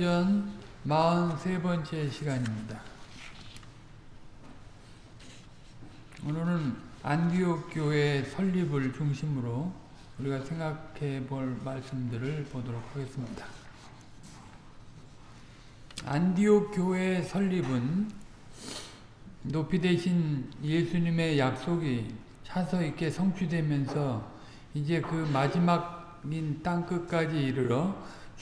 사도행전 43번째 시간입니다. 오늘은 안디옥 교회 설립을 중심으로 우리가 생각해 볼 말씀들을 보도록 하겠습니다. 안디옥 교회 설립은 높이 되신 예수님의 약속이 차서 있게 성취되면서 이제 그 마지막인 땅끝까지 이르러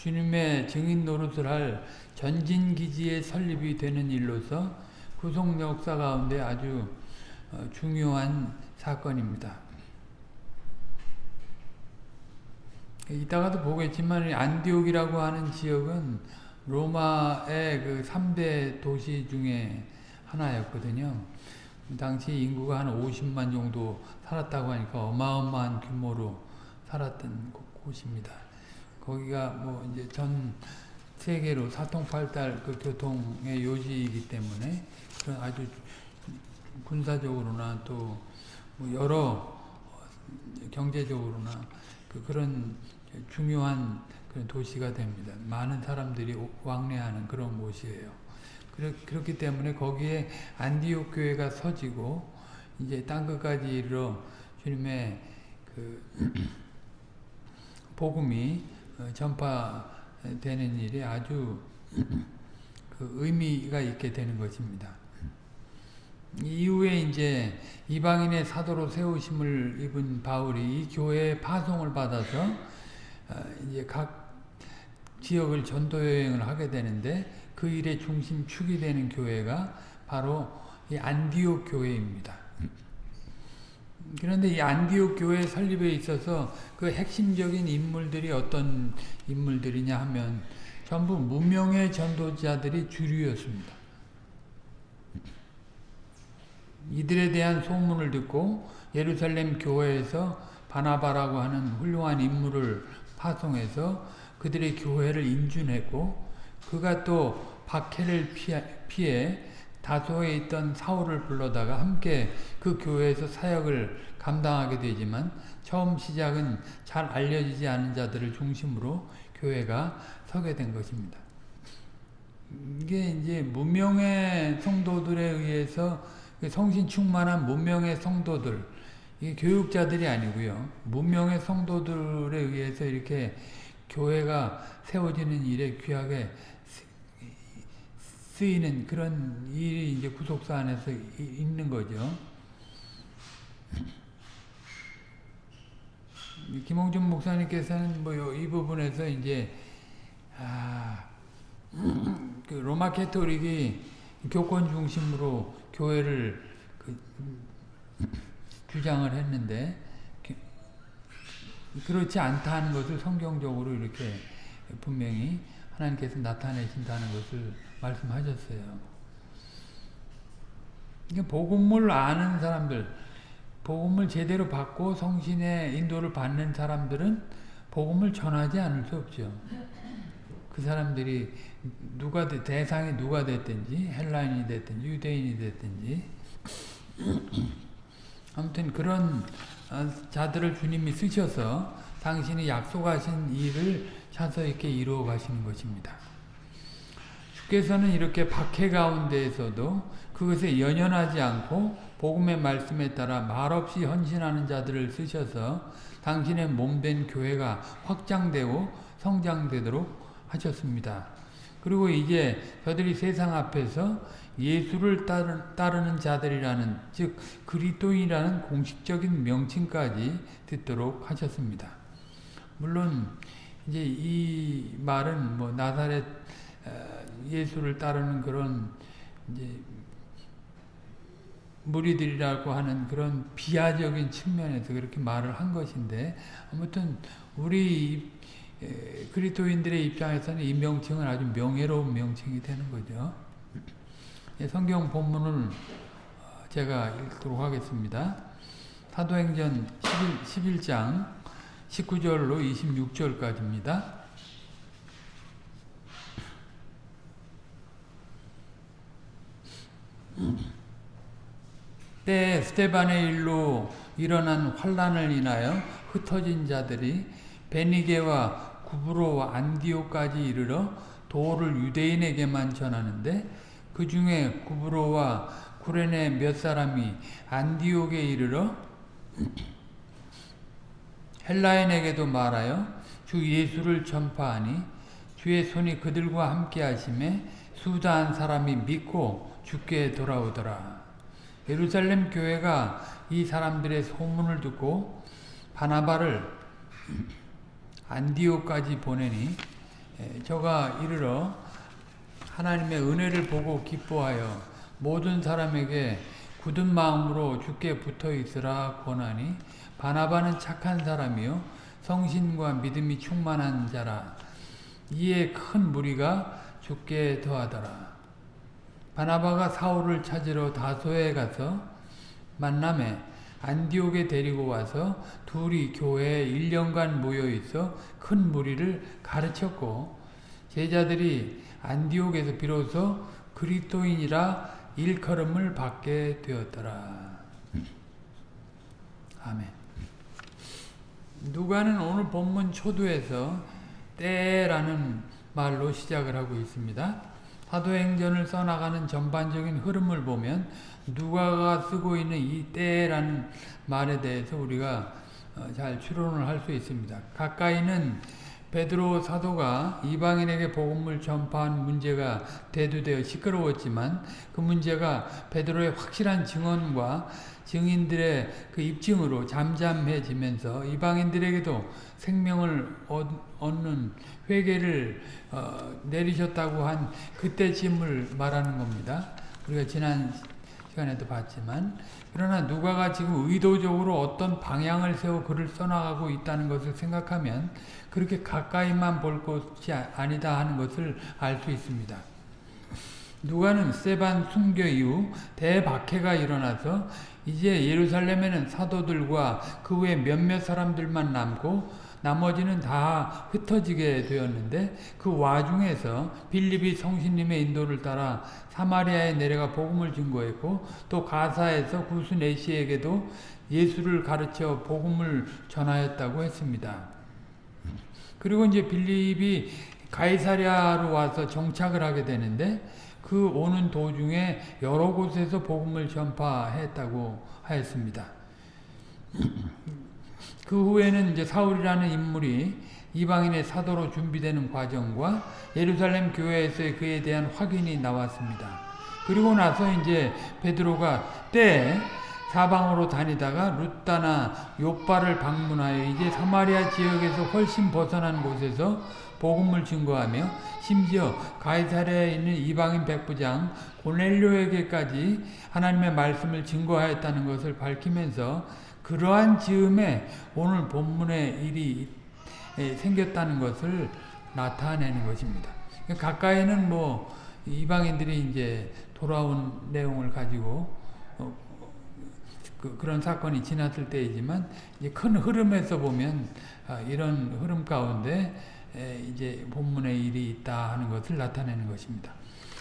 주님의 증인 노릇을 할 전진기지의 설립이 되는 일로서 구속 역사 가운데 아주 중요한 사건입니다. 이따가도 보겠지만 안디옥이라고 하는 지역은 로마의 그 3대 도시 중에 하나였거든요. 당시 인구가 한 50만 정도 살았다고 하니까 어마어마한 규모로 살았던 곳입니다. 거기가 뭐 이제 전 세계로 사통팔달 그 교통의 요지이기 때문에 그런 아주 군사적으로나 또 뭐 여러 경제적으로나 그 그런 중요한 그런 도시가 됩니다. 많은 사람들이 왕래하는 그런 곳이에요. 그렇기 때문에 거기에 안디옥 교회가 서지고 이제 땅 끝까지 이르러 주님의 그 복음이 전파되는 일이 아주 그 의미가 있게 되는 것입니다. 이후에 이제 이방인의 사도로 세우심을 입은 바울이 이 교회의 파송을 받아서 이제 각 지역을 전도 여행을 하게 되는데 그 일의 중심축이 되는 교회가 바로 이 안디옥 교회입니다. 그런데 이 안디옥 교회 설립에 있어서 그 핵심적인 인물들이 어떤 인물들이냐 하면 전부 무명의 전도자들이 주류였습니다. 이들에 대한 소문을 듣고 예루살렘 교회에서 바나바라고 하는 훌륭한 인물을 파송해서 그들의 교회를 인준했고 그가 또 박해를 피해 다소에 있던 사울을 불러다가 함께 그 교회에서 사역을 감당하게 되지만 처음 시작은 잘 알려지지 않은 자들을 중심으로 교회가 서게 된 것입니다. 이게 이제 무명의 성도들에 의해서 성신 충만한 무명의 성도들, 이게 교육자들이 아니고요. 무명의 성도들에 의해서 이렇게 교회가 세워지는 일에 귀하게 쓰이는 그런 일이 이제 구속사 안에서 있는 거죠. 김홍준 목사님께서는 뭐 이 부분에서 이제 아, 그 로마 캐토릭이 교권 중심으로 교회를 그 주장을 했는데 그렇지 않다는 것을 성경적으로 이렇게 분명히 하나님께서 나타내신다는 것을 말씀하셨어요. 이게 복음을 아는 사람들, 복음을 제대로 받고 성신의 인도를 받는 사람들은 복음을 전하지 않을 수 없죠. 그 사람들이 누가 대상이 누가 됐든지 헬라인이 됐든지 유대인이 됐든지 아무튼 그런 자들을 주님이 쓰셔서 당신이 약속하신 일을 차서 이렇게 이루어 가시는 것입니다. 주께서는 이렇게 박해 가운데에서도 그것에 연연하지 않고 복음의 말씀에 따라 말없이 헌신하는 자들을 쓰셔서 당신의 몸된 교회가 확장되고 성장되도록 하셨습니다. 그리고 이제 저들이 세상 앞에서 예수를 따르는 자들이라는 즉 그리스도인이라는 공식적인 명칭까지 듣도록 하셨습니다. 물론 이제 이 말은 뭐 나사렛 예수를 따르는 그런 이제 무리들이라고 하는 그런 비하적인 측면에서 그렇게 말을 한 것인데 아무튼 우리 그리스도인들의 입장에서는 이 명칭은 아주 명예로운 명칭이 되는 거죠. 예, 성경 본문을 제가 읽도록 하겠습니다. 사도행전 11, 11장 19절로 26절까지입니다. 때 스테반의 일로 일어난 환란을 인하여 흩어진 자들이 베니게와 구브로와 안디오까지 이르러 도를 유대인에게만 전하는데 그 중에 구브로와 구레네 몇 사람이 안디옥에 이르러 헬라인에게도 말하여 주 예수를 전파하니 주의 손이 그들과 함께 하심에 수다한 사람이 믿고 주께 돌아오더라. 예루살렘 교회가 이 사람들의 소문을 듣고 바나바를 안디오까지 보내니 저가 이르러 하나님의 은혜를 보고 기뻐하여 모든 사람에게 굳은 마음으로 주께 붙어 있으라 권하니 바나바는 착한 사람이요 성신과 믿음이 충만한 자라 이에 큰 무리가 주께 더하더라 바나바가 사울을 찾으러 다소에 가서 만남에 안디옥에 데리고 와서 둘이 교회에 1년간 모여 있어 큰 무리를 가르쳤고 제자들이 안디옥에서 비로소 그리스도인이라 일컬음을 받게 되었더라. 아멘. 누가는 오늘 본문 초두에서 때라는 말로 시작을 하고 있습니다. 사도행전을 써나가는 전반적인 흐름을 보면 누가가 쓰고 있는 이 때라는 말에 대해서 우리가 잘 추론을 할 수 있습니다. 가까이는 베드로 사도가 이방인에게 복음을 전파한 문제가 대두되어 시끄러웠지만 그 문제가 베드로의 확실한 증언과 증인들의 그 입증으로 잠잠해지면서 이방인들에게도 생명을 얻는 회개를 어, 내리셨다고 한 그때쯤을 말하는 겁니다. 우리가 지난 시간에도 봤지만 그러나 누가가 지금 의도적으로 어떤 방향을 세워 글을 써나가고 있다는 것을 생각하면 그렇게 가까이만 볼 것이 아니다 하는 것을 알 수 있습니다. 누가는 세반 순교 이후 대박해가 일어나서 이제 예루살렘에는 사도들과 그 외 몇몇 사람들만 남고 나머지는 다 흩어지게 되었는데 그 와중에서 빌립이 성신님의 인도를 따라 사마리아에 내려가 복음을 증거했고 또 가사에서 구수 네시에게도 예수를 가르쳐 복음을 전하였다고 했습니다. 그리고 이제 빌립이 가이사랴로 와서 정착을 하게 되는데 그 오는 도중에 여러 곳에서 복음을 전파했다고 하였습니다. 그 후에는 이제 사울이라는 인물이 이방인의 사도로 준비되는 과정과 예루살렘 교회에서의 그에 대한 확인이 나왔습니다. 그리고 나서 이제 베드로가 때 사방으로 다니다가 루따나 요바를 방문하여 이제 사마리아 지역에서 훨씬 벗어난 곳에서 복음을 증거하며 심지어 가이사랴에 있는 이방인 백부장 고넬료에게까지 하나님의 말씀을 증거하였다는 것을 밝히면서 그러한 즈음에 오늘 본문의 일이 생겼다는 것을 나타내는 것입니다. 가까이는 뭐 이방인들이 이제 돌아온 내용을 가지고 그, 런 사건이 지났을 때이지만 이제 큰 흐름에서 보면 아, 이런 흐름 가운데 이제 본문의 일이 있다 하는 것을 나타내는 것입니다.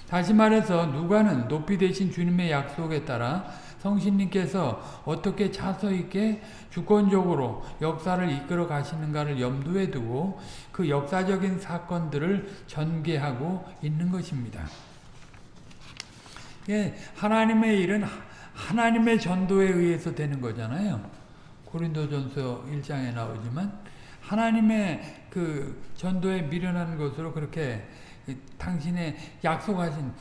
다시 말해서 누가는 높이 되신 주님의 약속에 따라 성신님께서 어떻게 차서 있게 주권적으로 역사를 이끌어 가시는가를 염두에 두고 그 역사적인 사건들을 전개하고 있는 것입니다. 예, 하나님의 일은 하나님의 전도에 의해서 되는 거잖아요. 고린도전서 1장에 나오지만 하나님의 그 전도에 미련한 것으로 그렇게 당신의 약속하신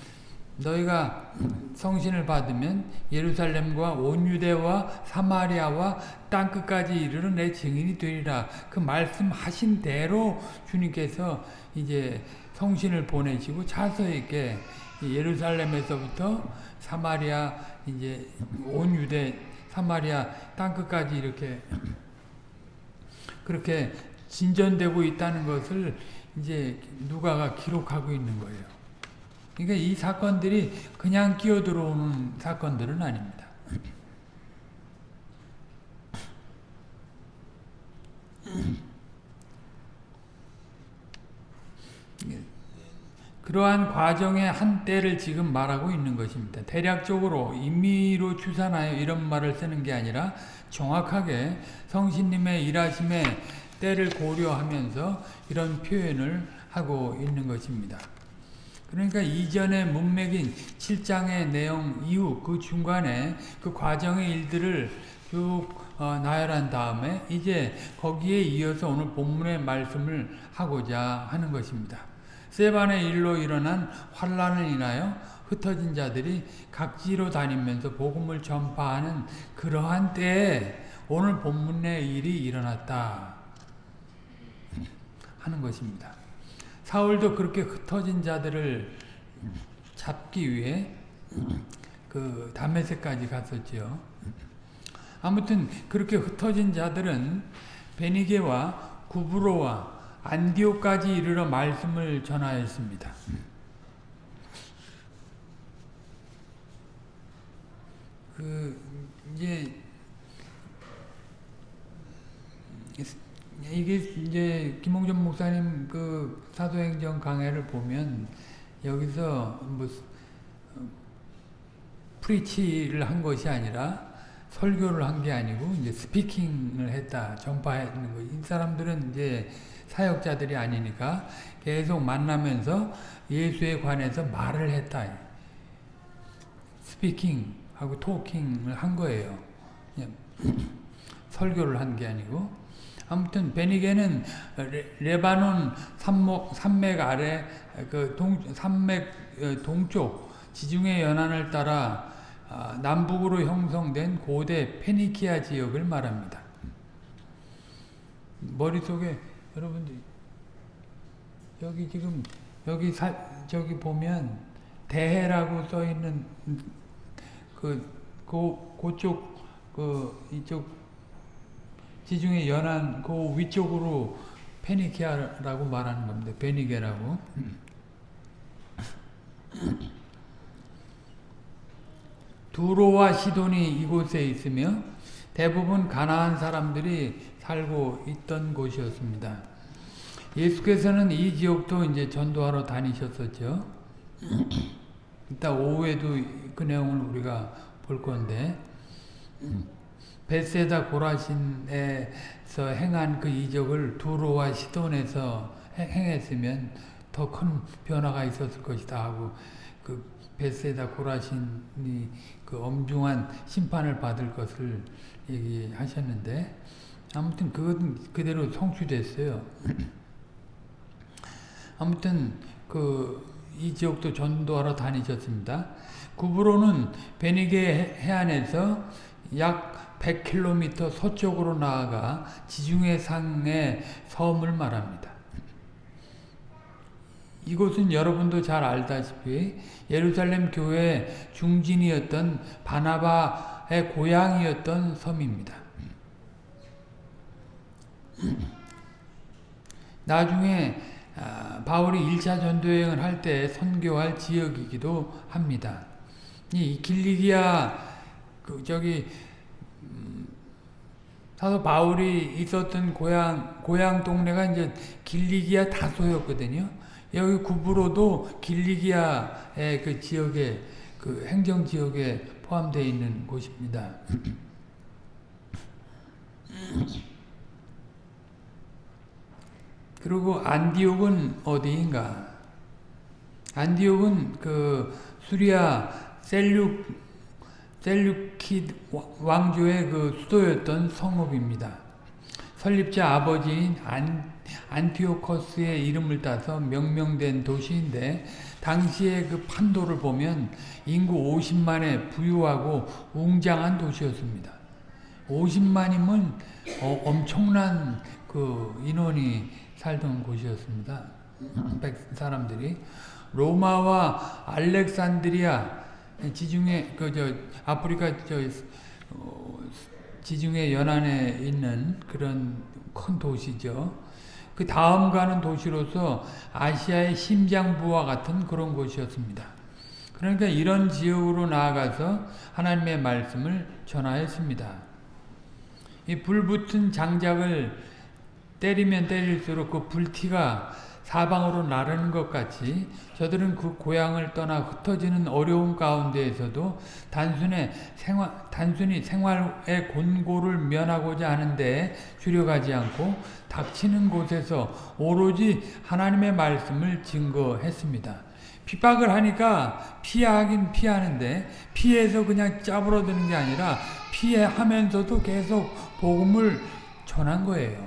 너희가 성신을 받으면 예루살렘과 온 유대와 사마리아와 땅 끝까지 이르는 내 증인이 되리라. 그 말씀하신 대로 주님께서 이제 성신을 보내시고 차서 있게 예루살렘에서부터 사마리아 이제 온 유대 사마리아 땅 끝까지 이렇게 그렇게 진전되고 있다는 것을 이제 누가가 기록하고 있는 거예요. 그러니까 이 사건들이 그냥 끼어 들어오는 사건들은 아닙니다. 그러한 과정의 한 때를 지금 말하고 있는 것입니다. 대략적으로 임의로 추산하여 이런 말을 쓰는 게 아니라 정확하게 성신님의 일하심의 때를 고려하면서 이런 표현을 하고 있는 것입니다. 그러니까 이전에 문맥인 7장의 내용 이후 그 중간에 그 과정의 일들을 쭉 어, 나열한 다음에 이제 거기에 이어서 오늘 본문의 말씀을 하고자 하는 것입니다. 세반의 일로 일어난 환란을 인하여 흩어진 자들이 각지로 다니면서 복음을 전파하는 그러한 때에 오늘 본문의 일이 일어났다 하는 것입니다. 사울도 그렇게 흩어진 자들을 잡기 위해 그 다메섹까지 갔었죠. 아무튼 그렇게 흩어진 자들은 베니게와 구브로와 안디오까지 이르러 말씀을 전하였습니다. 그 이제 이게 이제 김홍전 목사님 그 사도행전 강해를 보면 여기서 뭐 프리치를 한 것이 아니라 설교를 한 게 아니고 이제 스피킹을 했다 전파하는 거. 이 사람들은 이제 사역자들이 아니니까 계속 만나면서 예수에 관해서 말을 했다. 스피킹하고 토킹을 한 거예요. 설교를 한 게 아니고. 아무튼 베니게는 레, 바논 산목, 산맥 아래 그 동, 산맥 어, 동쪽 지중해 연안을 따라 아, 남북으로 형성된 고대 페니키아 지역을 말합니다. 머릿속에 여러분들 여기 지금 여기 사, 저기 보면 대해라고 써 있는 그, 그 그쪽 그 이쪽 지중해 연안 그 위쪽으로 페니키아라고 말하는 겁니다. 베니게라고. 두로와 시돈이 이곳에 있으며 대부분 가나안 사람들이 살고 있던 곳이었습니다. 예수께서는 이 지역도 이제 전도하러 다니셨었죠. 이따 오후에도 그 내용을 우리가 볼 건데 베세다 고라신에서 행한 그 이적을 두로와 시돈에서 행했으면 더 큰 변화가 있었을 것이다 하고 그 베세다 고라신이 그 엄중한 심판을 받을 것을 얘기하셨는데 아무튼 그건 그대로 성취됐어요. 아무튼 그 이 지역도 전도하러 다니셨습니다. 구브로는 베니게 해안에서 약 100km 서쪽으로 나아가 지중해 상의 섬을 말합니다. 이곳은 여러분도 잘 알다시피 예루살렘 교회 중진이었던 바나바의 고향이었던 섬입니다. 나중에 바울이 1차 전도여행을 할 때 선교할 지역이기도 합니다. 이 길리기아 그 저기 사도 바울이 있었던 고향 고향 동네가 이제 길리기아 다소였거든요. 여기 구부로도 길리기아의 그 지역에 그 행정 지역에 포함되어 있는 곳입니다. 그리고 안디옥은 어디인가? 안디옥은 그 수리아 셀륙 셀류키드 왕조의 그 수도였던 성읍입니다. 설립자 아버지인 안, 안티오커스의 이름을 따서 명명된 도시인데 당시의 그 판도를 보면 인구 50만의 부유하고 웅장한 도시였습니다. 50만이면 어, 엄청난 그 인원이 살던 곳이었습니다. 사람들이 로마와 알렉산드리아 지중해 그 저 아프리카 저 어, 지중해 연안에 있는 그런 큰 도시죠. 그 다음 가는 도시로서 아시아의 심장부와 같은 그런 곳이었습니다. 그러니까 이런 지역으로 나아가서 하나님의 말씀을 전하였습니다. 이 불붙은 장작을 때리면 때릴수록 그 불티가 사방으로 나르는 것 같이 저들은 그 고향을 떠나 흩어지는 어려움 가운데에서도 단순히 생활, 단순히 생활의 곤고를 면하고자 하는데 주력하지 않고 닥치는 곳에서 오로지 하나님의 말씀을 증거했습니다. 핍박을 하니까 피하긴 피하는데 피해서 그냥 짜부러드는 게 아니라 피해하면서도 계속 복음을 전한 거예요.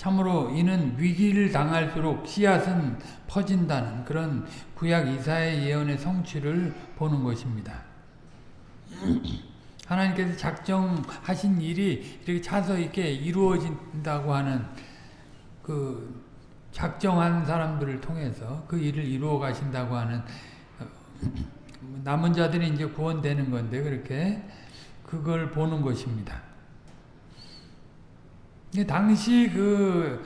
참으로 이는 위기를 당할수록 씨앗은 퍼진다는 그런 구약 이사의 예언의 성취를 보는 것입니다. 하나님께서 작정하신 일이 이렇게 차서 있게 이루어진다고 하는 그 작정한 사람들을 통해서 그 일을 이루어 가신다고 하는 어, 남은 자들이 이제 구원되는 건데 그렇게 그걸 보는 것입니다. 당시 그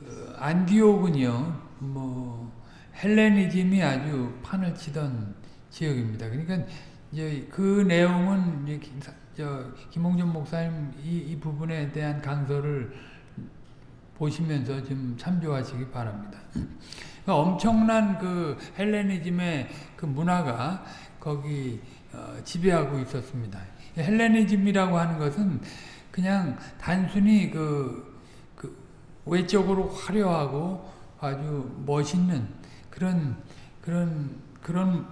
어, 안디옥은요, 뭐 헬레니즘이 아주 판을 치던 지역입니다. 그러니까 이제 그 내용은 저 김홍준 목사님 이, 이 부분에 대한 강서를 보시면서 좀 참조하시기 바랍니다. 그러니까 엄청난 그 헬레니즘의 그 문화가 거기 어, 지배하고 있었습니다. 헬레니즘이라고 하는 것은 그냥 단순히 그, 그 외적으로 화려하고 아주 멋있는 그런 그런 그런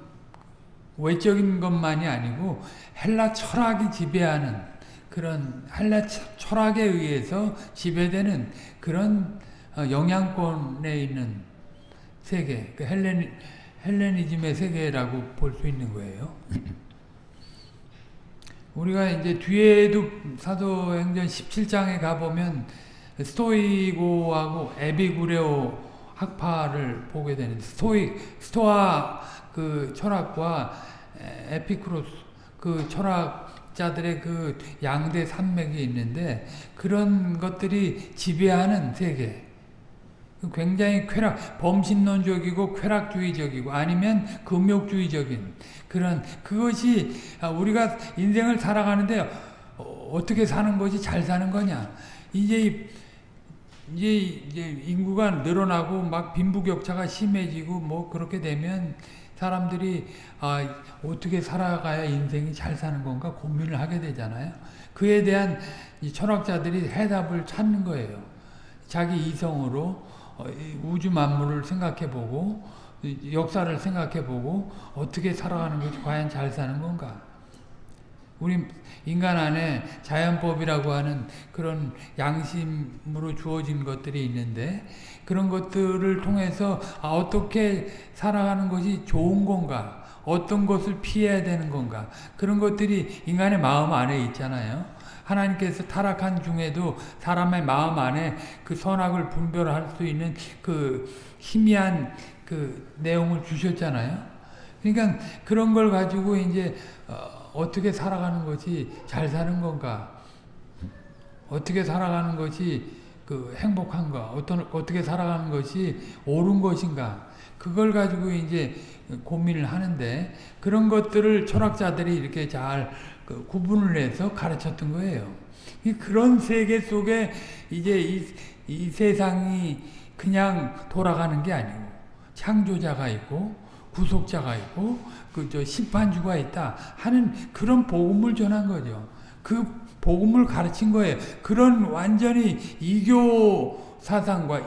외적인 것만이 아니고 헬라 철학이 지배하는 그런 헬라 철학에 의해서 지배되는 그런 어, 영향권에 있는 세계, 그 헬레니, 헬레니즘의 세계라고 볼 수 있는 거예요. 우리가 이제 뒤에도 사도행전 17장에 가보면 스토이고하고 에비구레오 학파를 보게 되는 스토이 스토아 그 철학과 에피크로스 그 철학자들의 그 양대 산맥이 있는데 그런 것들이 지배하는 세계. 굉장히 쾌락, 범신론적이고 쾌락주의적이고 아니면 금욕주의적인 그런 그것이 아, 우리가 인생을 살아가는데 어떻게 사는 것이 잘 사는 거냐. 이제 이제, 이제 인구가 늘어나고 막 빈부격차가 심해지고 뭐 그렇게 되면 사람들이 아, 어떻게 살아가야 인생이 잘 사는 건가 고민을 하게 되잖아요. 그에 대한 철학자들이 해답을 찾는 거예요. 자기 이성으로 어, 우주 만물을 생각해보고 역사를 생각해보고 어떻게 살아가는 것이 과연 잘 사는 건가? 우리 인간 안에 자연법이라고 하는 그런 양심으로 주어진 것들이 있는데 그런 것들을 통해서 아, 어떻게 살아가는 것이 좋은 건가? 어떤 것을 피해야 되는 건가? 그런 것들이 인간의 마음 안에 있잖아요. 하나님께서 타락한 중에도 사람의 마음 안에 그 선악을 분별할 수 있는 그 희미한 그 내용을 주셨잖아요. 그러니까 그런 걸 가지고 이제 어, 떻게 살아가는 것이 잘 사는 건가? 어떻게 살아가는 것이 그 행복한가? 어떤 어떻게 살아가는 것이 옳은 것인가? 그걸 가지고 이제 고민을 하는데 그런 것들을 철학자들이 이렇게 잘 그 구분을 해서 가르쳤던 거예요. 그런 세계 속에 이제 이, 이 세상이 그냥 돌아가는 게 아니고 창조자가 있고 구속자가 있고 그저 심판주가 있다 하는 그런 복음을 전한 거죠. 그 복음을 가르친 거예요. 그런 완전히 이교 사상과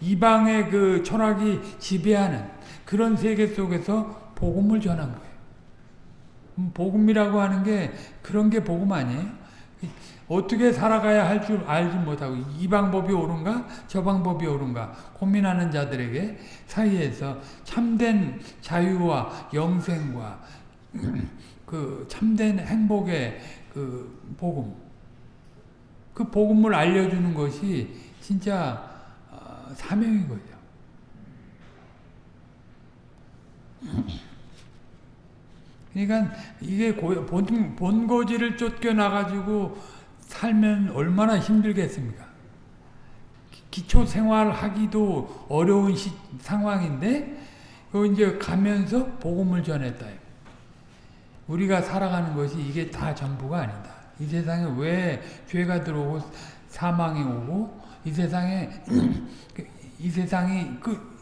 이방의 그 철학이 지배하는 그런 세계 속에서 복음을 전한 거예요. 음, 복음이라고 하는 게 그런 게 복음 아니에요? 어떻게 살아가야 할 줄 알지 못하고 이 방법이 옳은가 저 방법이 옳은가 고민하는 자들에게 사이에서 참된 자유와 영생과 그 참된 행복의 그 복음 그 복음을 알려주는 것이 진짜 어, 사명인 거죠. 그러니까 이게 본, 본고지를 쫓겨나가지고 살면 얼마나 힘들겠습니까? 기초 생활하기도 어려운 시, 상황인데, 그 이제 가면서 복음을 전했다. 우리가 살아가는 것이 이게 다 전부가 아니다. 이 세상에 왜 죄가 들어오고 사망이 오고, 이 세상에, 이 세상이 그,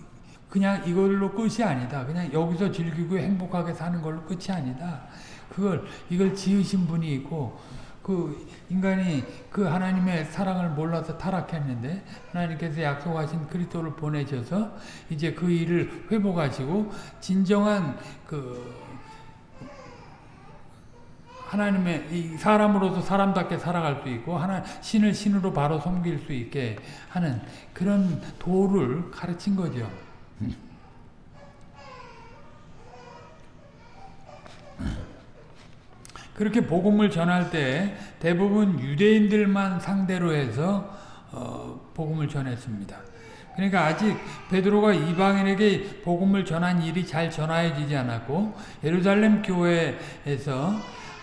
그냥 이걸로 끝이 아니다. 그냥 여기서 즐기고 행복하게 사는 걸로 끝이 아니다. 그걸 이걸 지으신 분이 있고 그 인간이 그 하나님의 사랑을 몰라서 타락했는데 하나님께서 약속하신 그리스도를 보내셔서 이제 그 일을 회복하시고 진정한 그 하나님의 이 사람으로서 사람답게 살아갈 수 있고 하나 신을 신으로 바로 섬길 수 있게 하는 그런 도를 가르친 거죠. 그렇게 복음을 전할 때 대부분 유대인들만 상대로 해서 어, 복음을 전했습니다. 그러니까 아직 베드로가 이방인에게 복음을 전한 일이 잘 전하여지지 않았고 예루살렘 교회에서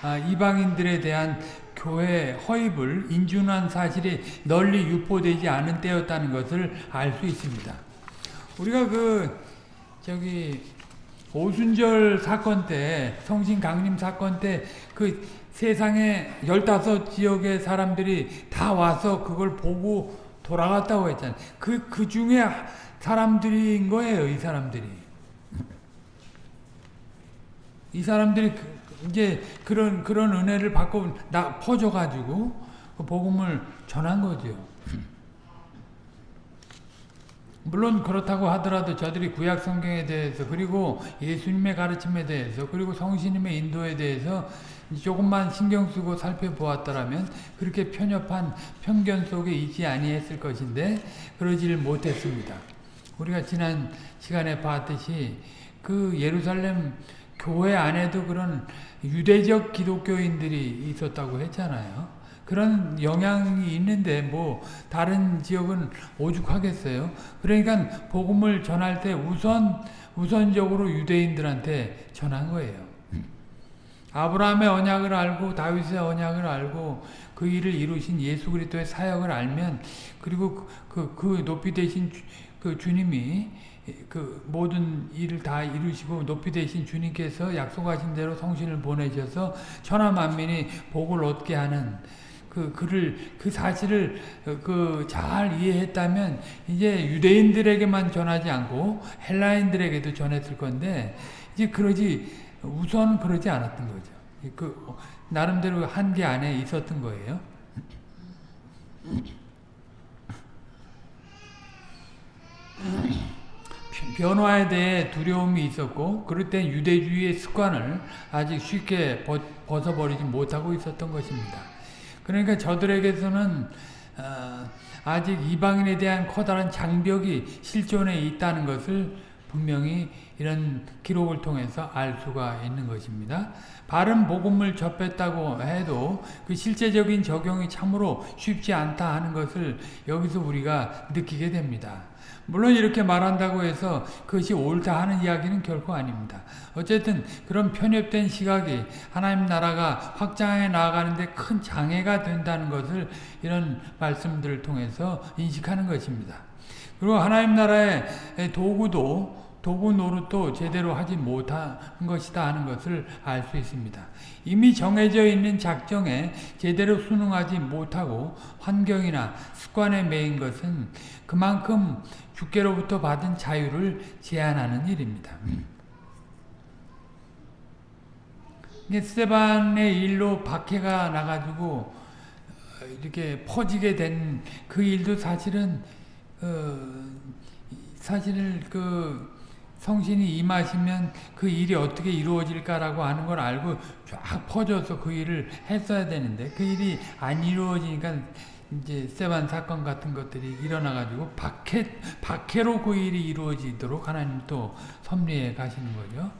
아, 이방인들에 대한 교회 허입을 인준한 사실이 널리 유포되지 않은 때였다는 것을 알 수 있습니다. 우리가 그 저기 오순절 사건 때 성신 강림 사건 때 그 세상에 15지역의 사람들이 다 와서 그걸 보고 돌아갔다고 했잖아요. 그, 그 중에 사람들인 거예요, 이 사람들이. 이 사람들이 그, 이제 그런, 그런 은혜를 받고 나 퍼져가지고 그 복음을 전한 거죠. 물론 그렇다고 하더라도 저들이 구약 성경에 대해서 그리고 예수님의 가르침에 대해서 그리고 성신님의 인도에 대해서 조금만 신경 쓰고 살펴보았더라면 그렇게 편협한 편견 속에 있지 아니했을 것인데 그러지를 못했습니다. 우리가 지난 시간에 봤듯이 그 예루살렘 교회 안에도 그런 유대적 기독교인들이 있었다고 했잖아요. 그런 영향이 있는데 뭐 다른 지역은 오죽하겠어요. 그러니까 복음을 전할 때 우선 우선적으로 유대인들한테 전한 거예요. 아브라함의 언약을 알고 다윗의 언약을 알고 그 일을 이루신 예수 그리스도의 사역을 알면 그리고 그, 그 높이 되신 주, 그 주님이 그 모든 일을 다 이루시고 높이 되신 주님께서 약속하신 대로 성신을 보내셔서 천하 만민이 복을 얻게 하는 그 그를 그 사실을 그 잘 이해했다면 이제 유대인들에게만 전하지 않고 헬라인들에게도 전했을 건데 이제 그러지 우선 그러지 않았던 거죠. 그 나름대로 한계 안에 있었던 거예요. 변화에 대해 두려움이 있었고 그럴 때 유대주의의 습관을 아직 쉽게 벗어버리지 못하고 있었던 것입니다. 그러니까 저들에게서는 어, 아직 이방인에 대한 커다란 장벽이 실존에 있다는 것을 분명히 이런 기록을 통해서 알 수가 있는 것입니다. 바른 복음을 접했다고 해도 그 실제적인 적용이 참으로 쉽지 않다 하는 것을 여기서 우리가 느끼게 됩니다. 물론 이렇게 말한다고 해서 그것이 옳다 하는 이야기는 결코 아닙니다. 어쨌든 그런 편협된 시각이 하나님 나라가 확장해 나아가는데 큰 장애가 된다는 것을 이런 말씀들을 통해서 인식하는 것입니다. 그리고 하나님 나라의 도구도 도구 노릇도 제대로 하지 못한 것이다 하는 것을 알 수 있습니다. 이미 정해져 있는 작정에 제대로 순응하지 못하고 환경이나 습관에 매인 것은 그만큼 주께로부터 받은 자유를 제한하는 일입니다. 스테반의 일로 박해가 나가지고 이렇게 퍼지게 된 그 일도 사실은 어, 사실 그 성신이 임하시면 그 일이 어떻게 이루어질까라고 하는 걸 알고 쫙 퍼져서 그 일을 했어야 되는데 그 일이 안 이루어지니까 이제 세반 사건 같은 것들이 일어나가지고 박해, 박해로 그 일이 이루어지도록 하나님 또 섭리해 가시는 거죠.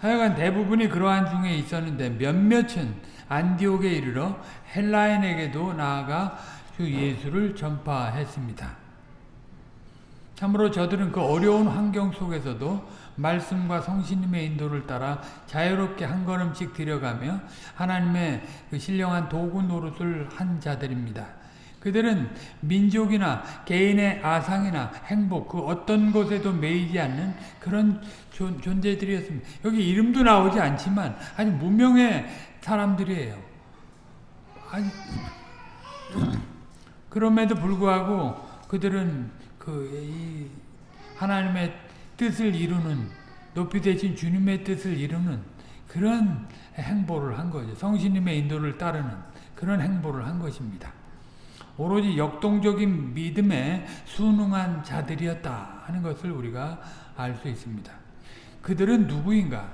하여간 대부분이 그러한 중에 있었는데 몇몇은 안디옥에 이르러 헬라인에게도 나아가 주 예수를 전파했습니다. 참으로 저들은 그 어려운 환경 속에서도 말씀과 성신님의 인도를 따라 자유롭게 한 걸음씩 들여가며 하나님의 그 신령한 도구 노릇을 한 자들입니다. 그들은 민족이나 개인의 아상이나 행복 그 어떤 것에도 매이지 않는 그런 존, 존재들이었습니다. 여기 이름도 나오지 않지만 아주 무명의 사람들이에요. 아니, 그럼에도 불구하고 그들은 그 하나님의 뜻을 이루는 높이 되신 주님의 뜻을 이루는 그런 행보를 한 거죠. 성신님의 인도를 따르는 그런 행보를 한 것입니다. 오로지 역동적인 믿음에 순응한 자들이었다 하는 것을 우리가 알 수 있습니다. 그들은 누구인가?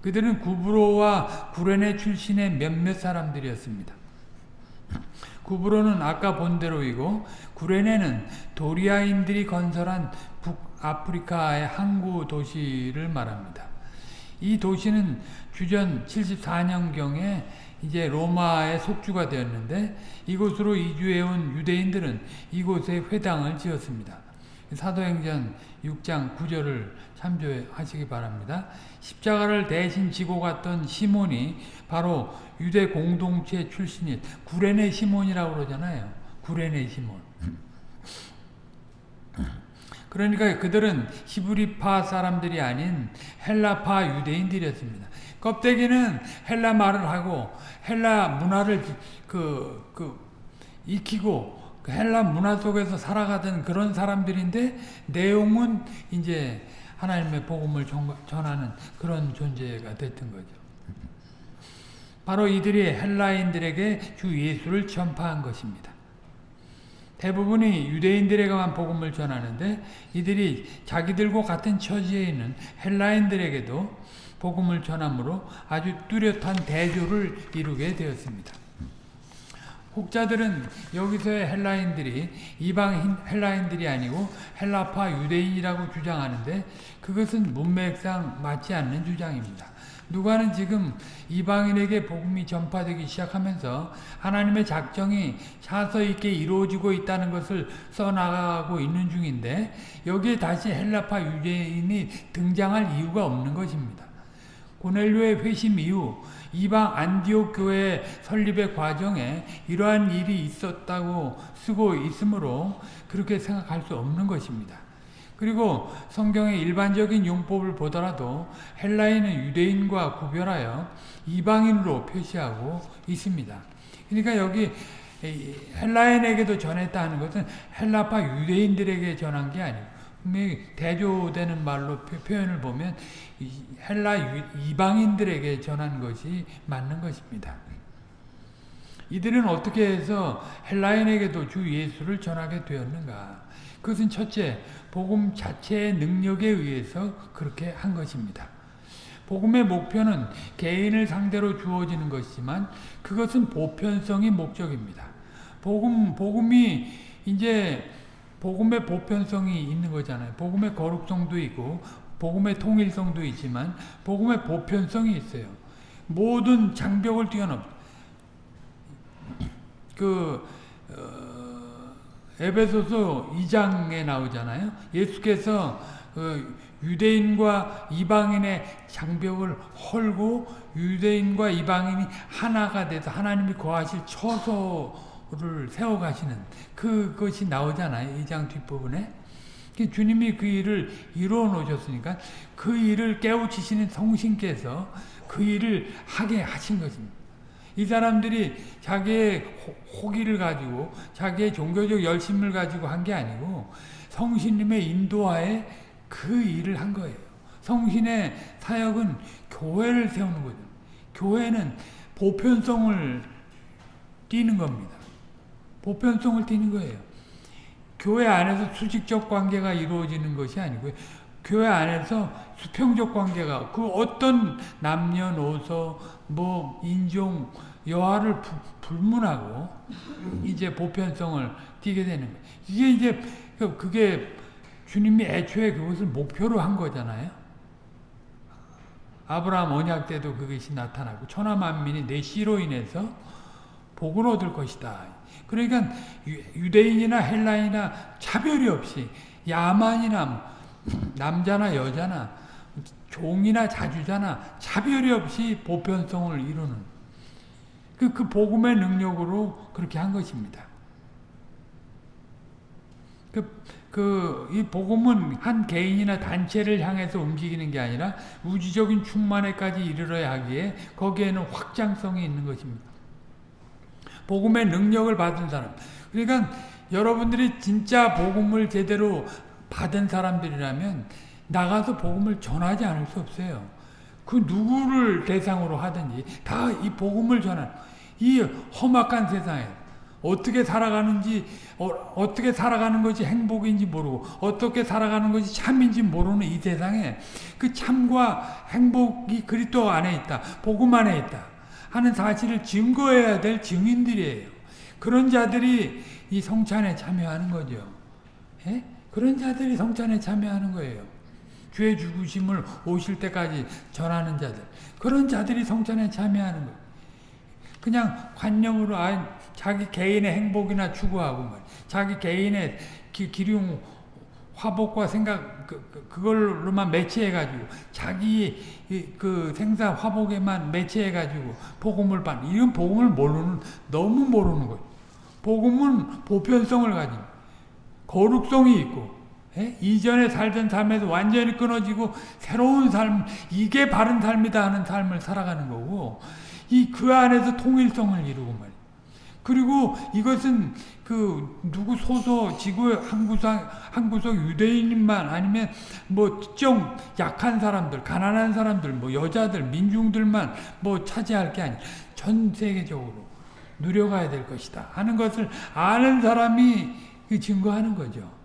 그들은 구브로와 구레네 출신의 몇몇 사람들이었습니다. 구브로는 아까 본 대로이고 구레네는 도리아인들이 건설한 북아프리카의 항구 도시를 말합니다. 이 도시는 주전 74년경에 이제 로마의 속주가 되었는데 이곳으로 이주해온 유대인들은 이곳에 회당을 지었습니다. 사도행전 6장 9절을 참조하시기 바랍니다. 십자가를 대신 지고 갔던 시몬이 바로 유대 공동체 출신인 구레네 시몬이라고 그러잖아요. 구레네 시몬. 그러니까 그들은 히브리파 사람들이 아닌 헬라파 유대인들이었습니다. 껍데기는 헬라 말을 하고 헬라 문화를 그, 그 익히고 그 헬라 문화 속에서 살아가던 그런 사람들인데 내용은 이제 하나님의 복음을 전하는 그런 존재가 됐던 거죠. 바로 이들이 헬라인들에게 주 예수를 전파한 것입니다. 대부분이 유대인들에게만 복음을 전하는데 이들이 자기들과 같은 처지에 있는 헬라인들에게도 복음을 전함으로 아주 뚜렷한 대조를 이루게 되었습니다. 혹자들은 여기서의 헬라인들이 이방 헬라인들이 아니고 헬라파 유대인이라고 주장하는데 그것은 문맥상 맞지 않는 주장입니다. 누가는 지금 이방인에게 복음이 전파되기 시작하면서 하나님의 작정이 차서 있게 이루어지고 있다는 것을 써나가고 있는 중인데 여기에 다시 헬라파 유대인이 등장할 이유가 없는 것입니다. 고넬료의 회심 이후 이방 안디옥 교회 설립의 과정에 이러한 일이 있었다고 쓰고 있으므로 그렇게 생각할 수 없는 것입니다. 그리고 성경의 일반적인 용법을 보더라도 헬라인은 유대인과 구별하여 이방인으로 표시하고 있습니다. 그러니까 여기 헬라인에게도 전했다 하는 것은 헬라파 유대인들에게 전한 게 아니고 대조되는 말로 표현을 보면 헬라 이방인들에게 전한 것이 맞는 것입니다. 이들은 어떻게 해서 헬라인에게도 주 예수를 전하게 되었는가? 그것은 첫째, 복음 자체의 능력에 의해서 그렇게 한 것입니다. 복음의 목표는 개인을 상대로 주어지는 것이지만 그것은 보편성이 목적입니다. 복음, 복음이 이제 복음의 보편성이 있는 거잖아요. 복음의 거룩성도 있고 복음의 통일성도 있지만 복음의 보편성이 있어요. 모든 장벽을 뛰어넘. 그 어, 에베소서 2장에 나오잖아요. 예수께서 그 유대인과 이방인의 장벽을 헐고 유대인과 이방인이 하나가 돼서 하나님이 거하실 처소를 세워가시는 그것이 나오잖아요. 2장 뒷부분에. 주님이 그 일을 이루어 놓으셨으니까 그 일을 깨우치시는 성신께서 그 일을 하게 하신 것입니다. 이 사람들이 자기의 호기를 가지고 자기의 종교적 열심을 가지고 한 게 아니고 성신님의 인도하에 그 일을 한 거예요. 성신의 사역은 교회를 세우는 거죠. 교회는 보편성을 띠는 겁니다. 보편성을 띠는 거예요. 교회 안에서 수직적 관계가 이루어지는 것이 아니고요. 교회 안에서 수평적 관계가 그 어떤 남녀노소 뭐 인종 여하를 부, 불문하고 이제 보편성을 띠게 되는 거예요. 이게 이제 그, 그게 주님이 애초에 그것을 목표로 한 거잖아요. 아브라함 언약 때도 그것이 나타나고 천하 만민이 내 씨로 인해서 복을 얻을 것이다. 그러니까 유대인이나 헬라인이나 차별이 없이 야만이나 남자나 여자나 종이나 자주자나 차별이 없이 보편성을 이루는 그, 그 복음의 능력으로 그렇게 한 것입니다. 그, 그, 이 복음은 한 개인이나 단체를 향해서 움직이는 게 아니라 우주적인 충만에까지 이르러야 하기에 거기에는 확장성이 있는 것입니다. 복음의 능력을 받은 사람. 그러니까 여러분들이 진짜 복음을 제대로 받은 사람들이라면 나가서 복음을 전하지 않을 수 없어요. 그 누구를 대상으로 하든지 다 이 복음을 전하는 이 험악한 세상에 어떻게 살아가는지 어, 떻게 살아가는 것이 행복인지 모르고 어떻게 살아가는 것이 참인지 모르는 이 세상에 그 참과 행복이 그리스도 안에 있다. 복음 안에 있다. 하는 사실을 증거해야 될 증인들이에요. 그런 자들이 이 성찬에 참여하는 거죠. 예? 그런 자들이 성찬에 참여하는 거예요. 죄 죽으심을 오실 때까지 전하는 자들. 그런 자들이 성찬에 참여하는 거예요. 그냥 관념으로 아 자기 개인의 행복이나 추구하고 말 자기 개인의 기, 기륭 화복과 생각 그, 그 걸로만 매치해 가지고 자기 그 생사 화복에만 매치해 가지고 복음을 받는 이런 복음을 모르는 너무 모르는 거예요. 복음은 보편성을 가진 거룩성이 있고 예? 이전에 살던 삶에서 완전히 끊어지고 새로운 삶 이게 바른 삶이다 하는 삶을 살아가는 거고 이 그 안에서 통일성을 이루고 말이에요. 그리고 이것은 그 누구 소소 지구 한 구석 한 구석 유대인만 아니면 뭐 특정 약한 사람들, 가난한 사람들, 뭐 여자들, 민중들만 뭐 차지할 게 아니라 전 세계적으로 누려가야 될 것이다 하는 것을 아는 사람이 그 증거하는 거죠.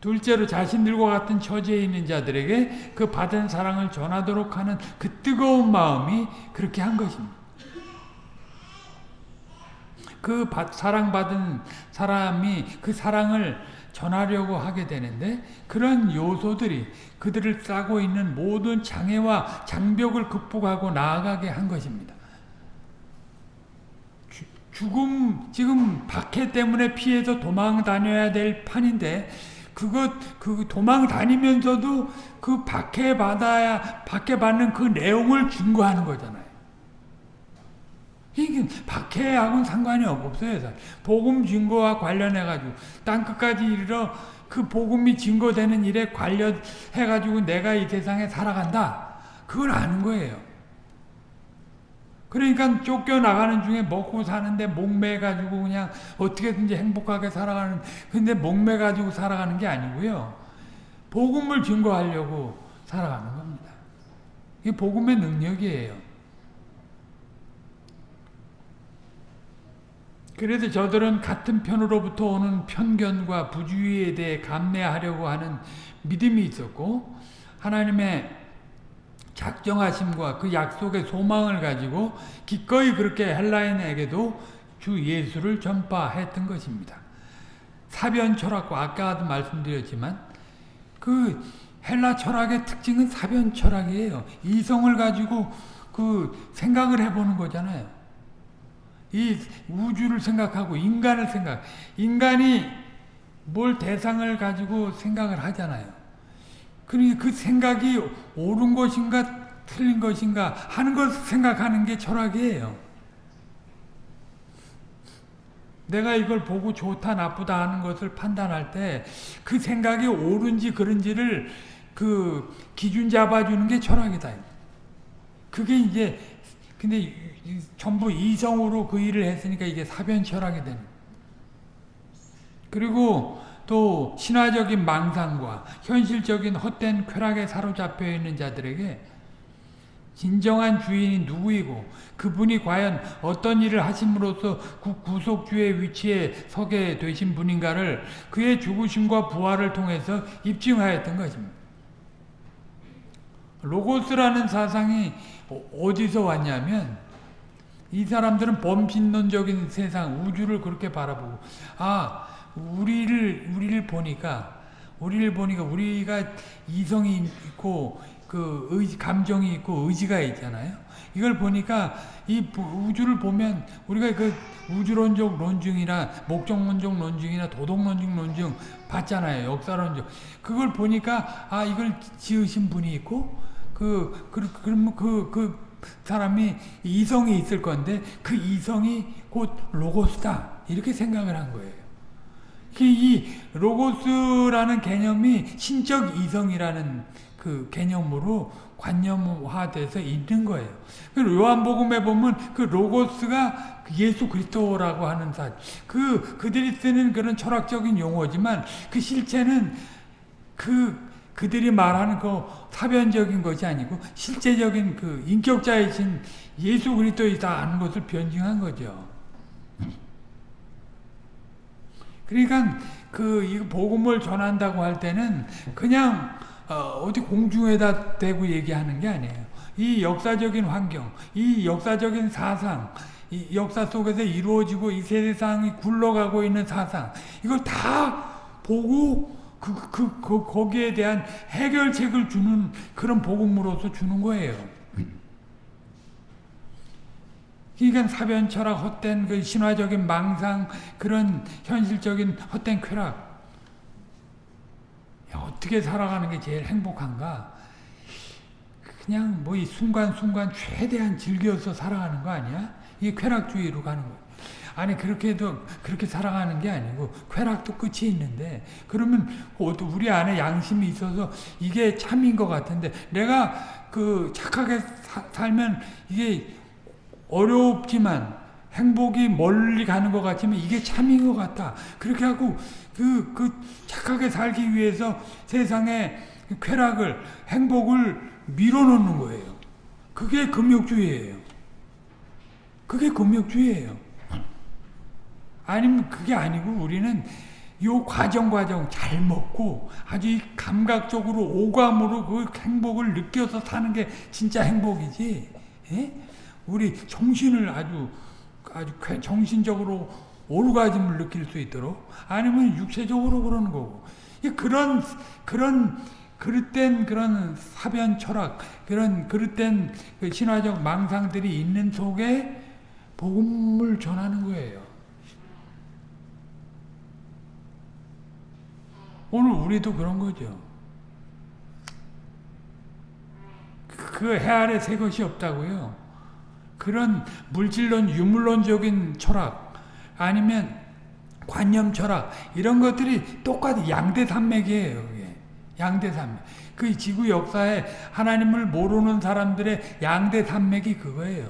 둘째로 자신들과 같은 처지에 있는 자들에게 그 받은 사랑을 전하도록 하는 그 뜨거운 마음이 그렇게 한 것입니다. 그 사랑받은 사람이 그 사랑을 전하려고 하게 되는데 그런 요소들이 그들을 싸고 있는 모든 장애와 장벽을 극복하고 나아가게 한 것입니다. 죽음 지금 박해 때문에 피해서 도망 다녀야 될 판인데 그것 그 도망 다니면서도 그 박해 받아야 박해 받는 그 내용을 증거하는 거잖아요. 이게 박해하고는 상관이 없어요. 복음 증거와 관련해 가지고 땅 끝까지 이르러 그 복음이 증거되는 일에 관련해 가지고 내가 이 세상에 살아간다. 그걸 아는 거예요. 그러니까 쫓겨나가는 중에 먹고 사는데 목매가지고 그냥 어떻게든지 행복하게 살아가는, 근데 목매가지고 살아가는 게 아니고요. 복음을 증거하려고 살아가는 겁니다. 이게 복음의 능력이에요. 그래서 저들은 같은 편으로부터 오는 편견과 부주의에 대해 감내하려고 하는 믿음이 있었고, 하나님의 작정하심과 그 약속의 소망을 가지고 기꺼이 그렇게 헬라인에게도 주 예수를 전파했던 것입니다. 사변 철학과 아까도 말씀드렸지만 그 헬라 철학의 특징은 사변 철학이에요. 이성을 가지고 그 생각을 해보는 거잖아요. 이 우주를 생각하고 인간을 생각, 인간이 뭘 대상을 가지고 생각을 하잖아요. 그러니 그 생각이 옳은 것인가 틀린 것인가 하는 것 생각하는 게 철학이에요. 내가 이걸 보고 좋다 나쁘다 하는 것을 판단할 때 그 생각이 옳은지 그른지를 그 기준 잡아주는 게 철학이다. 그게 이제 근데 전부 이성으로 그 일을 했으니까 이게 사변 철학이 되는. 그리고 또 신화적인 망상과 현실적인 헛된 쾌락에 사로잡혀 있는 자들에게 진정한 주인이 누구이고 그분이 과연 어떤 일을 하심으로써 구속주의 위치에 서게 되신 분인가를 그의 죽으심과 부활을 통해서 입증하였던 것입니다. 로고스라는 사상이 어디서 왔냐면 이 사람들은 범신론적인 세상, 우주를 그렇게 바라보고 아 우리를 우리를 보니까 우리를 보니까 우리가 이성이 있고 그 의지, 감정이 있고 의지가 있잖아요. 이걸 보니까 이 우주를 보면 우리가 그 우주론적 논증이나 목적론적 논증이나 도덕론적 논증 봤잖아요. 역사론적. 그걸 보니까 아 이걸 지으신 분이 있고 그 그러면 그, 그, 그 사람이 이성이 있을 건데 그 이성이 곧 로고스다 이렇게 생각을 한 거예요. 이 로고스라는 개념이 신적 이성이라는 그 개념으로 관념화돼서 있는 거예요. 요한복음에 보면 그 로고스가 예수 그리스도라고 하는 사, 그 그들이 쓰는 그런 철학적인 용어지만 그 실체는 그 그들이 말하는 그 사변적인 것이 아니고 실제적인 그 인격자이신 예수 그리스도이다는 것을 변증한 거죠. 그러니까 그 복음을 전한다고 할 때는 그냥 어, 디 공중에다 대고 얘기하는 게 아니에요. 이 역사적인 환경, 이 역사적인 사상, 이 역사 속에서 이루어지고 이 세상이 굴러가고 있는 사상, 이걸 다 보고 그, 그, 그, 거기에 대한 해결책을 주는 그런 복음으로서 주는 거예요. 그러니까 사변 철학, 헛된 그 신화적인 망상, 그런 현실적인 헛된 쾌락. 어떻게 살아가는 게 제일 행복한가? 그냥 뭐 이 순간순간 최대한 즐겨서 살아가는 거 아니야? 이게 쾌락주의로 가는 거야. 아니 그렇게 해도 그렇게 살아가는 게 아니고 쾌락도 끝이 있는데 그러면 우리 안에 양심이 있어서 이게 참인 것 같은데 내가 그 착하게 사, 살면 이게 어렵지만 행복이 멀리 가는 것 같지만 이게 참인 것 같다. 그렇게 하고 그, 그 착하게 살기 위해서 세상에 쾌락을, 행복을 밀어넣는 거예요. 그게 금욕주의예요. 그게 금욕주의예요. 아니면 그게 아니고 우리는 요 과정 과정 잘 먹고 아주 감각적으로 오감으로 그 행복을 느껴서 사는 게 진짜 행복이지. 예? 우리 정신을 아주 아주 정신적으로 오르가즘을 느낄 수 있도록 아니면 육체적으로 그러는 거고 그런 그런 그릇된 그런 사변 철학 그런 그릇된 그 신화적 망상들이 있는 속에 복음을 전하는 거예요. 오늘 우리도 그런 거죠. 그 해 아래 새 것이 없다고요. 그런 물질론, 유물론적인 철학 아니면 관념 철학 이런 것들이 똑같이 양대 산맥이에요. 그게. 양대 산맥. 그 지구 역사에 하나님을 모르는 사람들의 양대 산맥이 그거예요.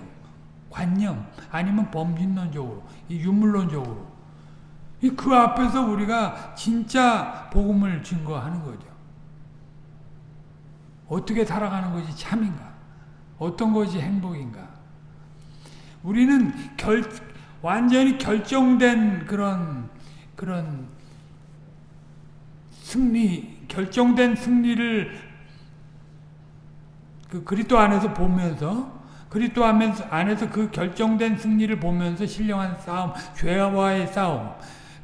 관념 아니면 범신론적으로 유물론적으로 그 앞에서 우리가 진짜 복음을 증거하는 거죠. 어떻게 살아가는 것이 참인가? 어떤 것이 행복인가? 우리는 결, 완전히 결정된 그런, 그런 승리, 결정된 승리를 그 그리스도 안에서 보면서 그리스도 안에서 그 결정된 승리를 보면서 신령한 싸움, 죄와의 싸움,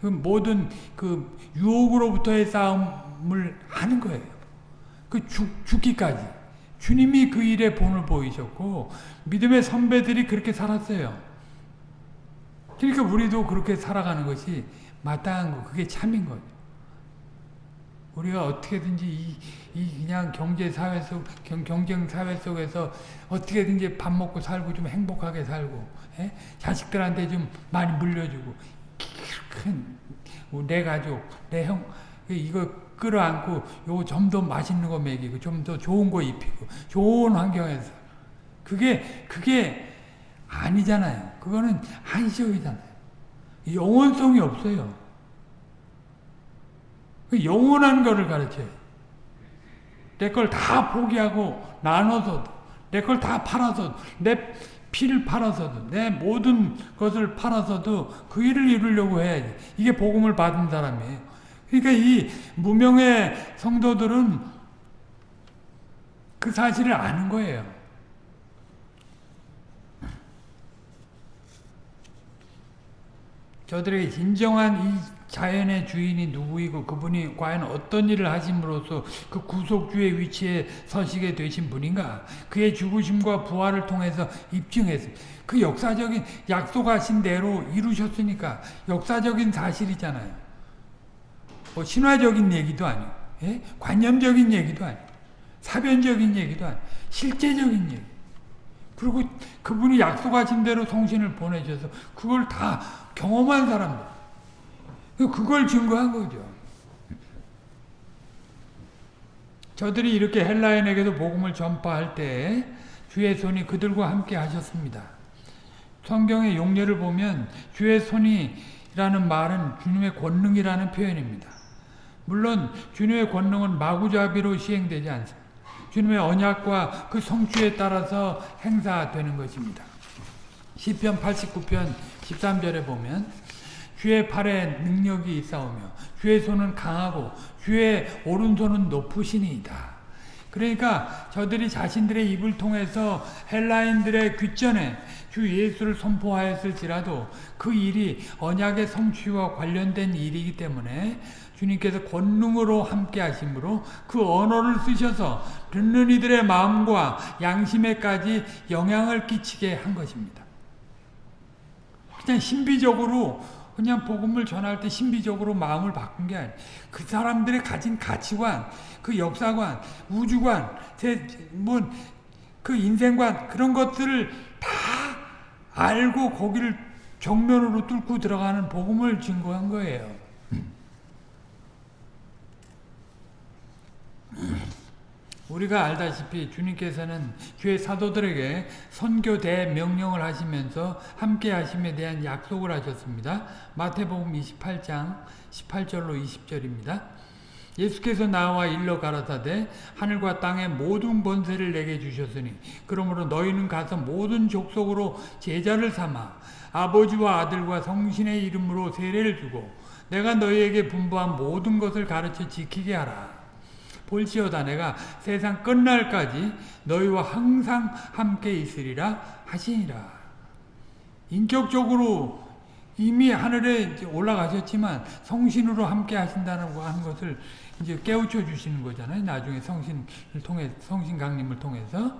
그 모든 그 유혹으로부터의 싸움을 하는 거예요. 그 죽, 죽기까지. 주님이 그 일에 본을 보이셨고 믿음의 선배들이 그렇게 살았어요. 그러니까 우리도 그렇게 살아가는 것이 마땅한 거, 그게 참인 거죠. 우리가 어떻게든지 이, 이 그냥 경제 사회 속 경, 쟁 사회 속에서 어떻게든지 밥 먹고 살고 좀 행복하게 살고 에? 예? 자식들한테 좀 많이 물려주고 큰 내 가족, 내 형, 이거 끌어안고 요좀더 맛있는 거 먹이고 좀 더 좋은 거 입히고 좋은 환경에서 그게 그게 아니잖아요. 그거는 한시적이잖아요. 영원성이 없어요. 그 영원한 거를 가르쳐요. 내 걸 다 포기하고 나눠서도 내 걸 다 팔아서 내 피를 팔아서도 내 모든 것을 팔아서도 그 일을 이루려고 해야지. 이게 복음을 받은 사람이에요. 그러니까 이 무명의 성도들은 그 사실을 아는 거예요. 저들에게 진정한 이 자연의 주인이 누구이고 그분이 과연 어떤 일을 하심으로써 그 구속주의 위치에 서시게 되신 분인가 그의 죽으심과 부활을 통해서 입증했습니다. 그 역사적인 약속하신 대로 이루셨으니까 역사적인 사실이잖아요. 뭐 신화적인 얘기도 아니고 예? 관념적인 얘기도 아니고 사변적인 얘기도 아니고 실제적인 얘기 그리고 그분이 약속하신 대로 성신을 보내셔서 그걸 다 경험한 사람들 그걸 증거한 거죠. 저들이 이렇게 헬라인에게도 복음을 전파할 때 주의 손이 그들과 함께 하셨습니다. 성경의 용례를 보면 주의 손이라는 말은 주님의 권능이라는 표현입니다. 물론 주님의 권능은 마구잡이로 시행되지 않습니다. 주님의 언약과 그 성취에 따라서 행사되는 것입니다. 시편 89편 13절에 보면 주의 팔에 능력이 있사오며 주의 손은 강하고 주의 오른손은 높으시니이다. 그러니까 저들이 자신들의 입을 통해서 헬라인들의 귀전에 주 예수를 선포하였을지라도 그 일이 언약의 성취와 관련된 일이기 때문에 주님께서 권능으로 함께 하심으로 그 언어를 쓰셔서 듣는 이들의 마음과 양심에까지 영향을 끼치게 한 것입니다. 그냥 신비적으로 그냥 복음을 전할 때 신비적으로 마음을 바꾼 게 아니에요. 그 사람들의 가진 가치관, 그 역사관, 우주관, 뭐, 그 인생관, 그런 것들을 다 알고 거기를 정면으로 뚫고 들어가는 복음을 증거한 거예요. 우리가 알다시피 주님께서는 주의 사도들에게 선교 대 명령을 하시면서 함께 하심에 대한 약속을 하셨습니다. 마태복음 28장 18절로 20절입니다. 예수께서 나와 일러 가라사대 하늘과 땅의 모든 번세를 내게 주셨으니 그러므로 너희는 가서 모든 족속으로 제자를 삼아 아버지와 아들과 성신의 이름으로 세례를 주고 내가 너희에게 분부한 모든 것을 가르쳐 지키게 하라. 볼지어다 내가 세상 끝날까지 너희와 항상 함께 있으리라 하시니라. 인격적으로 이미 하늘에 올라가셨지만 성신으로 함께 하신다는 것을 이제 깨우쳐 주시는 거잖아요. 나중에 성신을 통해 성신 강림을 통해서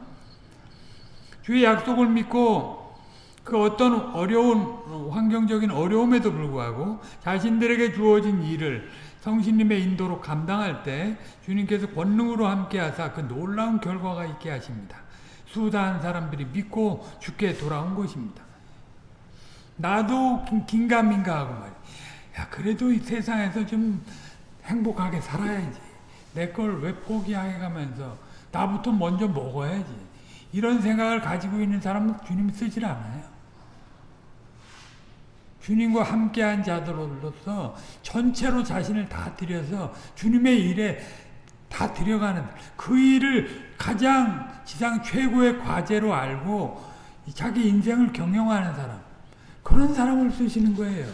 주의 약속을 믿고 그 어떤 어려운 환경적인 어려움에도 불구하고 자신들에게 주어진 일을 성신님의 인도로 감당할 때 주님께서 권능으로 함께 하사 그 놀라운 결과가 있게 하십니다. 수다한 사람들이 믿고 죽게 돌아온 것입니다. 나도 긴가민가 하고 말이야. 야 그래도 이 세상에서 좀 행복하게 살아야지. 내 걸 왜 포기해 가면서 나부터 먼저 먹어야지. 이런 생각을 가지고 있는 사람은 주님 쓰질 않아요. 주님과 함께한 자들로서 전체로 자신을 다 드려서 주님의 일에 다 들여가는 그 일을 가장 지상 최고의 과제로 알고 자기 인생을 경영하는 사람 그런 사람을 쓰시는 거예요.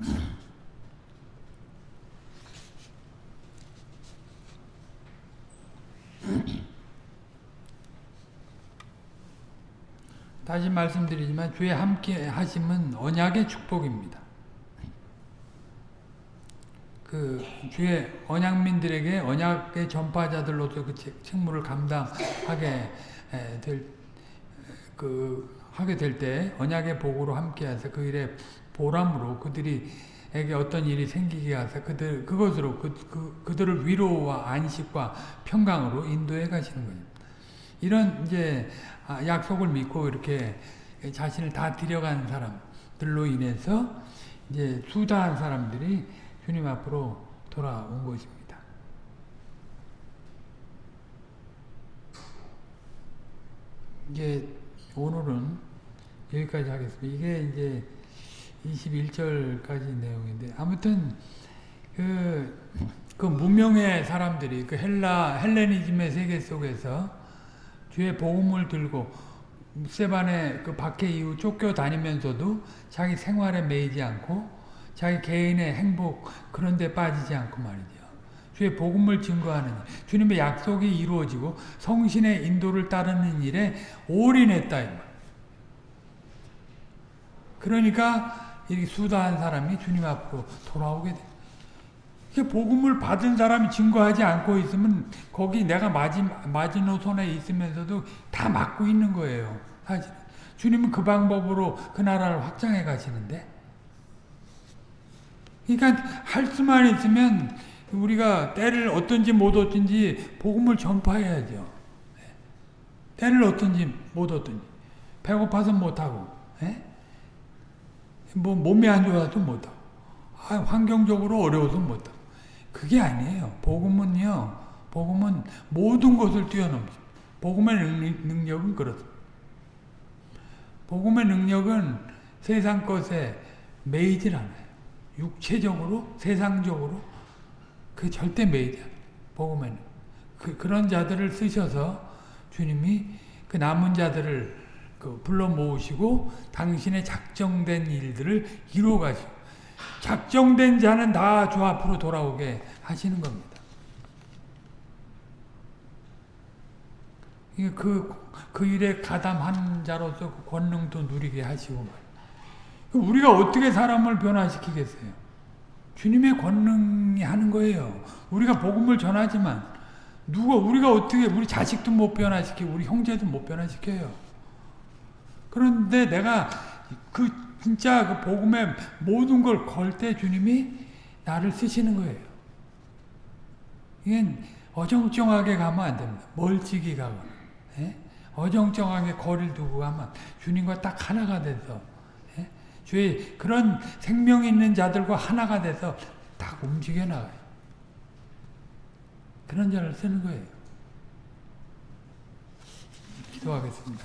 다시 말씀드리지만 주의 함께 하심은 언약의 축복입니다. 그 주의 언약민들에게 언약의 전파자들로서 그 책무를 감당하게 될 그 하게 될 때 언약의 복으로 함께해서 그 일에 보람으로 그들이에게 어떤 일이 생기게 하사 그들 그것으로 그, 그 그들을 위로와 안식과 평강으로 인도해 가시는 거예요. 이런 이제 아, 약속을 믿고 이렇게 자신을 다 들여간 사람들로 인해서 이제 수다한 사람들이 주님 앞으로 돌아온 것입니다. 이제 오늘은 여기까지 하겠습니다. 이게 이제 21절까지 내용인데 아무튼 그, 그 무명의 사람들이 그 헬라 헬레니즘의 세계 속에서 주의 복음을 들고 세반의 그 박해 이후 쫓겨 다니면서도 자기 생활에 매이지 않고 자기 개인의 행복 그런 데 빠지지 않고 말이죠. 주의 복음을 증거하는 주님의 약속이 이루어지고 성신의 인도를 따르는 일에 올인했다. 그러니까 이 수다한 사람이 주님 앞으로 돌아오게 됩니다. 복음을 받은 사람이 증거하지 않고 있으면 거기 내가 마지, 마지노선에 있으면서도 다 막고 있는 거예요. 사실. 주님은 그 방법으로 그 나라를 확장해 가시는데 그러니까 할 수만 있으면 우리가 때를 어떤지 못 어떤지 복음을 전파해야죠. 때를 어떤지 못 어떤지 배고파서 못하고 뭐 몸이 안 좋아도 못하고 아, 환경적으로 어려워서 못하. 그게 아니에요. 복음은요. 복음은 모든 것을 뛰어넘습니다. 복음의 능, 능력은 그렇습니다. 복음의 능력은 세상 것에 매이질 않아요. 육체적으로, 세상적으로 그 절대 매이지 않아요. 복음에는. 그, 그런 자들을 쓰셔서 주님이 그 남은 자들을 그 불러 모으시고 당신의 작정된 일들을 이루어 가시고 작정된 자는 다 주 앞으로 돌아오게 하시는 겁니다. 그, 그 일에 가담한 자로서 그 권능도 누리게 하시고 말이에요. 우리가 어떻게 사람을 변화시키겠어요? 주님의 권능이 하는 거예요. 우리가 복음을 전하지만 누가 우리가 어떻게 우리 자식도 못 변화시키고 우리 형제도 못 변화시켜요. 그런데 내가 그 진짜 그 복음의 모든 걸 걸 때 주님이 나를 쓰시는 거예요. 이게 어정쩡하게 가면 안 됩니다. 멀찍이 가거나 예? 어정쩡하게 거리를 두고 가면 주님과 딱 하나가 돼서 예? 주의 그런 생명 있는 자들과 하나가 돼서 딱 움직여 나가요. 그런 자를 쓰는 거예요. 기도하겠습니다.